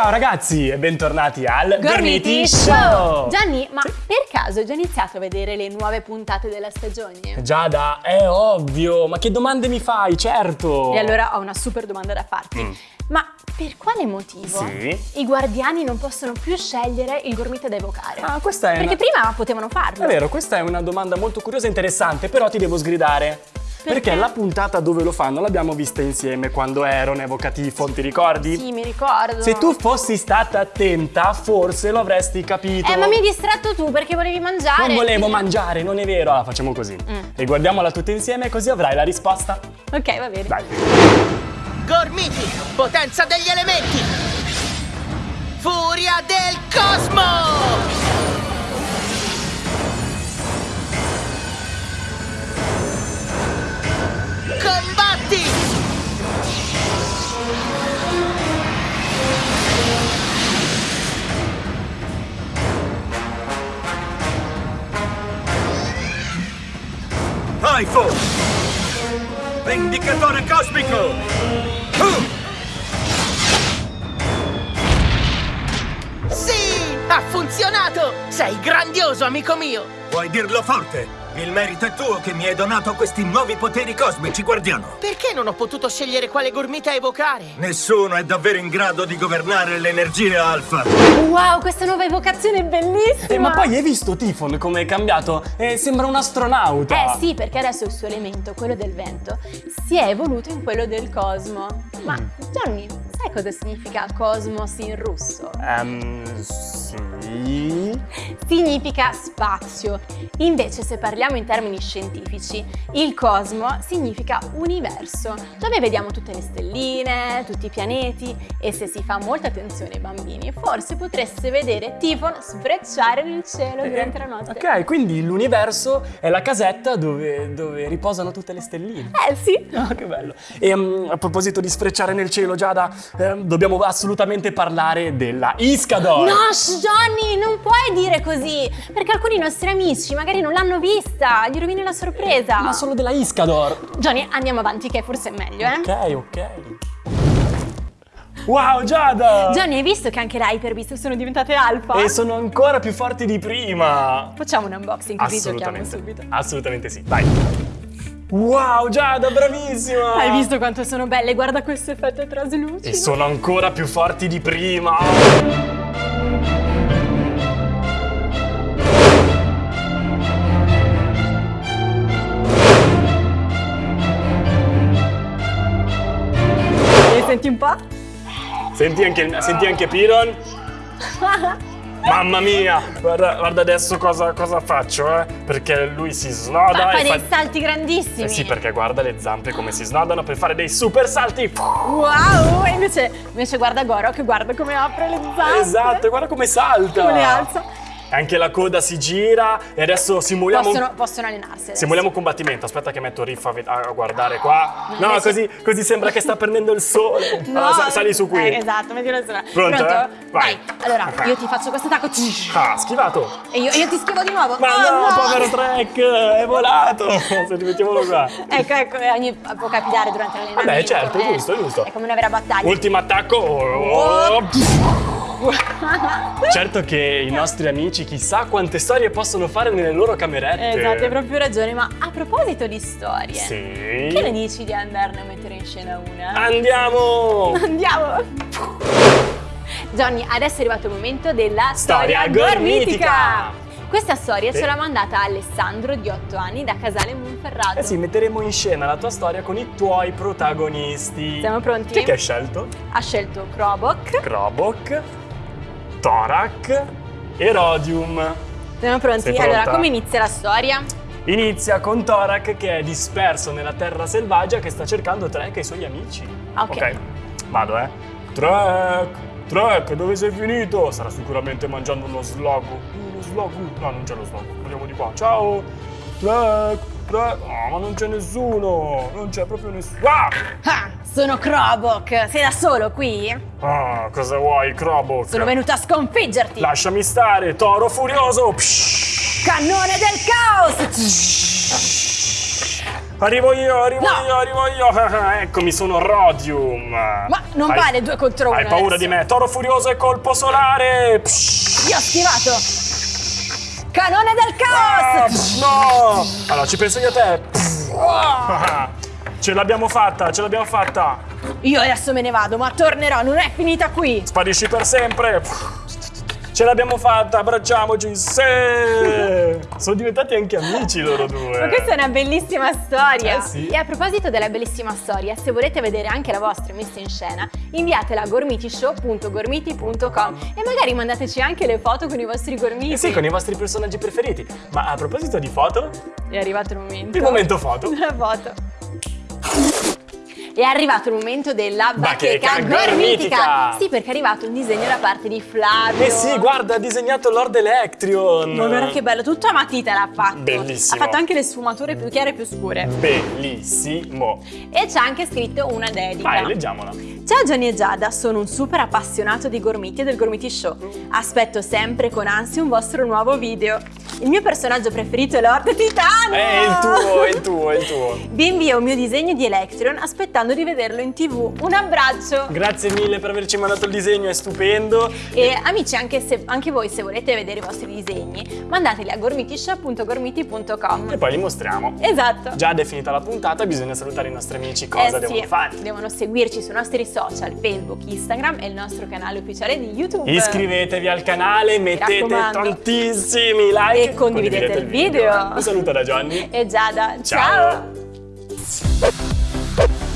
Ciao ragazzi e bentornati al Gormiti Show! Gianni, ma per caso hai già iniziato a vedere le nuove puntate della stagione? Giada, è ovvio, ma che domande mi fai, certo! E allora ho una super domanda da farti. Mm. Ma per quale motivo sì. i guardiani non possono più scegliere il gormita da evocare? Ah, questa è Perché una... prima potevano farlo. È vero, questa è una domanda molto curiosa e interessante, però ti devo sgridare. Perché? Perché la puntata dove lo fanno l'abbiamo vista insieme quando ero Nevo Catifon, ti ricordi? Sì, mi ricordo. Se tu fossi stata attenta, forse lo avresti capito. Eh, ma mi hai distratto tu perché volevi mangiare. Non volevo mangiare, non è vero. Allora, facciamo così. Mm. Riguardiamola tutte insieme così avrai la risposta. Ok, va bene. Dai. Gormiti, potenza degli elementi. Furia del cosmo! Haifo! Vendicatore cosmico! Uh! Sì! Ha funzionato! Sei grandioso, amico mio! Vuoi dirlo forte? Il merito è tuo che mi hai donato questi nuovi poteri cosmici, guardiano. Perché non ho potuto scegliere quale gormita evocare? Nessuno è davvero in grado di governare l'energia alfa. Wow, questa nuova evocazione è bellissima! Eh, ma poi hai visto Tifon come è cambiato? Eh, sembra un astronauta. Eh sì, perché adesso il suo elemento, quello del vento, si è evoluto in quello del cosmo. Ma mm. Johnny, sai cosa significa cosmos in russo? Um, sì. Significa spazio. Invece se parliamo in termini scientifici, il cosmo significa universo, dove vediamo tutte le stelline, tutti i pianeti e se si fa molta attenzione ai bambini, forse potreste vedere Tifon sfrecciare nel cielo eh, durante la notte. Ok, quindi l'universo è la casetta dove, dove, riposano tutte le stelline. Eh sì. Oh, che bello. E um, a proposito di sfrecciare nel cielo, Giada, eh, dobbiamo assolutamente parlare della Iscador. No, Johnny, non puoi dire così, perché alcuni nostri amici magari non l'hanno vista, gli rovini la sorpresa. Ma solo della Iscador. Johnny, andiamo avanti che forse è meglio, eh? Ok, ok. Wow, Giada! Johnny, hai visto che anche le Hyperbeast sono diventate alfa? E sono ancora più forti di prima! Facciamo un unboxing così giochiamo subito. Assolutamente sì, vai! Wow, Giada, bravissima! Hai visto quanto sono belle? Guarda questo effetto traslucido! E sono ancora più forti di prima! Senti un po'? Senti anche, senti anche Piron? Mamma mia! Guarda, guarda adesso cosa, cosa, faccio, eh? Perché lui si snoda fa e fa dei salti grandissimi! Eh sì, perché guarda le zampe come si snodano per fare dei super salti! Wow! E invece, invece guarda Goro che guarda come apre le zampe! Esatto, guarda come salta! Come le alza! Anche la coda si gira e adesso simuliamo... Possono, possono allenarsi adesso. Simuliamo un combattimento. Aspetta che metto Riff a, a guardare qua. No, no così, così, sembra che sta prendendo il sole. No, allora, sali su qui. Eh, esatto, mettilo su. Pronto? Pronto? Eh? Vai. Allora, io ti faccio questo attacco. Ah, schivato. E io, io ti schivo di nuovo. Ma oh, no, no, povero Trek, è volato. Se mettiamolo qua. ecco, ecco, ogni, può capitare durante l'allenamento. Vabbè, certo, eh, giusto, giusto. È come una vera battaglia. Ultimo attacco. Oh. Oh. certo che i nostri amici chissà quante storie possono fare nelle loro camerette. Esatto, hai proprio ragione, ma a proposito di storie, sì. che ne dici di andarne a mettere in scena una? Andiamo! Andiamo! Johnny, adesso è arrivato il momento della storia, storia gormitica. Questa storia sì. ce l'ha mandata Alessandro di 8 anni da Casale Monferrato. Eh sì, metteremo in scena la tua storia con i tuoi protagonisti. Siamo pronti? Chi che hai scelto? Ha scelto Krobok. Krobok. Thorac e Rodium. Siamo pronti? Allora, come inizia la storia? Inizia con Thorac che è disperso nella terra selvaggia che sta cercando Trek e i suoi amici. Ok. Ok, vado eh. Trek, Trek, dove sei finito? Sarà sicuramente mangiando uno slogo. Uno slogo? No, non c'è lo slogo. Andiamo di qua. Ciao, Trek. No, ma non c'è nessuno! Non c'è proprio nessuno! Ah! ah! Sono Krobok! Sei da solo qui? Ah, cosa vuoi, Krobok? Sono venuta a sconfiggerti! Lasciami stare, toro furioso! Psh! Cannone del caos! Arrivo io, arrivo No. io, arrivo io. Eccomi, sono Rodium. Ma non Hai- vale due contro uno Hai paura adesso. di me? Toro furioso e colpo solare. Psh. Io ho schivato! Canone del Ah, caos! no! Allora, ci penso io a te. Ce l'abbiamo fatta, ce l'abbiamo fatta. Io adesso me ne vado, ma tornerò, non è finita qui! Sparisci per sempre. Ce l'abbiamo fatta, abbracciamoci. Sì! Sono diventati anche amici loro due. Ma questa è una bellissima storia! Eh sì. E a proposito della bellissima storia, se volete vedere anche la vostra messa in scena, inviatela a gormitishow.gormiti.com e magari mandateci anche le foto con i vostri gormiti. Eh sì, con i vostri personaggi preferiti. Ma a proposito di foto, È arrivato il momento. il momento foto. La foto. È arrivato il momento della Bacheca bacheca gormitica. gormitica! Sì, perché è arrivato un disegno da parte di Flavio. Eh sì, guarda, ha disegnato Lord Electrion. Ma guarda che bello, tutto a matita l'ha fatto. Bellissimo. Ha fatto anche le sfumature più chiare e più scure. Bellissimo. E c'è anche scritto una dedica. Vai, leggiamola. Ciao Gianni e Giada, sono un super appassionato di gormiti e del Gormiti Show. Aspetto sempre con ansia un vostro nuovo video. Il mio personaggio preferito è Lord Titano! È il tuo, è il tuo, è il tuo. Vi invio un mio disegno di Electron aspettando di vederlo in tv. Un abbraccio! Grazie mille per averci mandato il disegno, è stupendo. E amici, anche, se, anche voi se volete vedere i vostri disegni, mandateli a gormitishow.gormiti.com. E poi li mostriamo. Esatto! Già definita la puntata, bisogna salutare i nostri amici. Cosa Eh devono sì, fare? Devono seguirci sui nostri social, Facebook, Instagram e il nostro canale ufficiale di YouTube. Iscrivetevi al canale, mettete tantissimi like E condividete il video. Un saluto da Gianni. E Giada, Ciao. ciao.